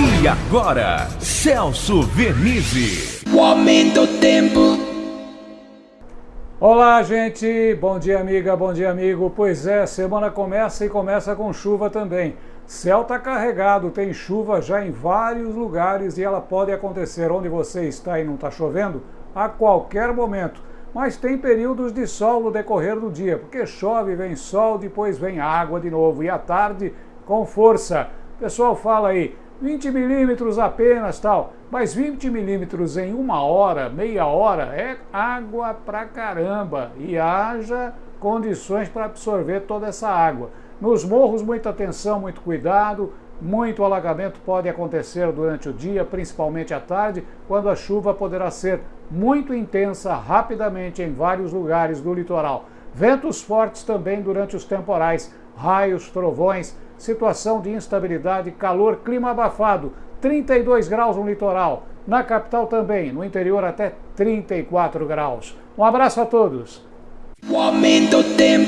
E agora, Celso Vernizzi. O aumento do tempo. Olá, gente. Bom dia, amiga. Bom dia, amigo. Pois é, semana começa e começa com chuva também. Céu está carregado, tem chuva já em vários lugares e ela pode acontecer onde você está e não está chovendo a qualquer momento. Mas tem períodos de sol no decorrer do dia, porque chove, vem sol, depois vem água de novo e à tarde com força. O pessoal fala aí, 20 milímetros apenas, tal. Mas 20 milímetros em uma hora, meia hora, é água pra caramba. E haja condições para absorver toda essa água. Nos morros, muita atenção, muito cuidado. Muito alagamento pode acontecer durante o dia, principalmente à tarde, quando a chuva poderá ser muito intensa rapidamente em vários lugares do litoral. Ventos fortes também durante os temporais, raios, trovões, situação de instabilidade, calor, clima abafado, 32 graus no litoral, na capital também, no interior até 34 graus. Um abraço a todos. O aumento tempo.